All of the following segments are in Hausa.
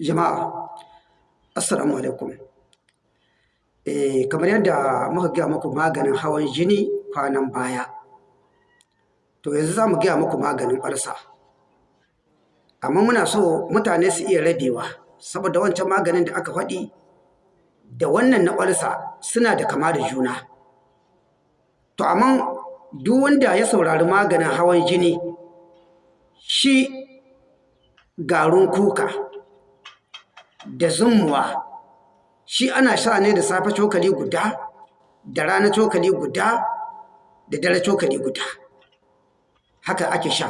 Jama'a, Assalamu alaikum. Eh, kamar yadda muka gaya muku maganin hawan jini kwanan baya, to yanzu za mu gaya muku maganin ƙwarsa. Amma muna so mutane su iya rabewa, saboda wancan maganin da aka faɗi da wannan na ƙwarsa suna da kama da juna. To, amma duk wanda ya saurari maganin hawan jini, shi garin kuka da zumuwa. Shi ana sha ne da safe cokali guda da rana cokali guda da dare cokali guda. Haka ake sha.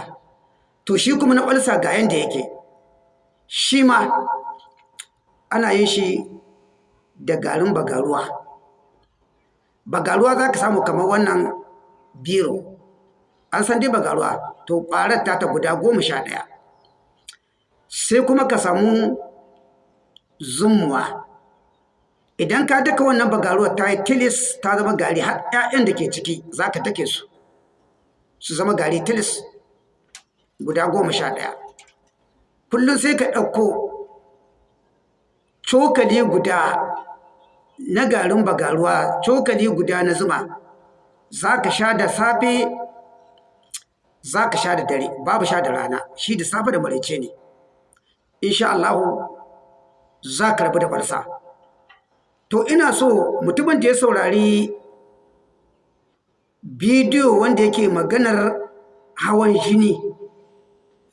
To shi kuma na ƙwalsa ga yanda yake. Shi ma ana yin shi da garin bagaruwa. Bagaruwa za ka samu kamar wannan biro. An san dai bagaruwa? To ƙwarar ta guda goma sha ɗaya. Sai kuma ka samu zumuwa. Idan ka daka wannan bagaruwar ta yi tilis ta zama gari har 'ya'yan da ke ciki za ka take su su zama gari tilis guda goma sha ɗaya. Kullum sai ka ɗauko cokali guda na garin bagaruwa cokali guda na zuma za ka sha da safe za ka sha da dare babu sha da rana. Shi da safe da maraice ne. Insha Allahu za ka rabu da ƙwarsa. To ina so mutumin da ya saurari bidiyo wanda yake maganar hawan jini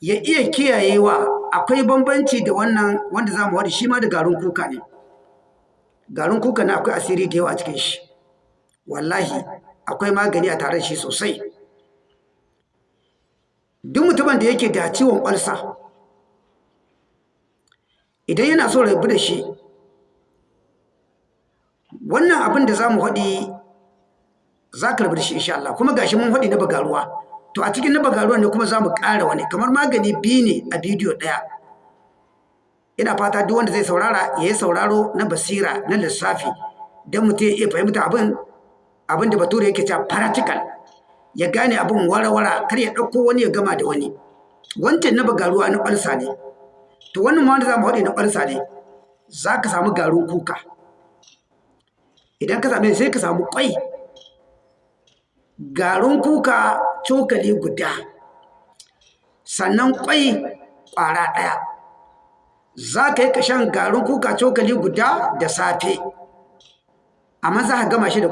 ya iya kiyayewa akwai bambanci da wannan wanda za mu wadi shi ma da garin kuka ne. Garin kuka na akwai asiri da yawa a cikin shi. Wallahi akwai magani a tare shi sosai. Duk mutumin da yake da ciwon ƙwarsa idan yana so rabu da shi wannan abin da za mu haɗi za ka rabu da shi insha Allah. Kuma gashi mun haɗi na bagaruwa. To a cikin na bagaruwa ne kuma za mu ƙara wani. Kamar magani biyu ne a bidiyo ɗaya. Ina fata duk wanda zai saurara ya yi sauraro na basira na lissafi don mutum ya iya fahimta abin abin da bature yake cewa practical. Ya gane abin wara-wara kar ya ɗauko wani ya gama da wani. Wancan na bagaruwa na ɓalsa ne. To wannan ma wanda za mu haɗe na ɓarsa ne za ka samu garin kuka. Idan ka same sai ka samu ƙwai. Garin kuka cokali guda. Sannan ƙwai ƙwara ɗaya. Za ka yi ka shan garin kuka cokali guda da safe. Amma za ka gama shi da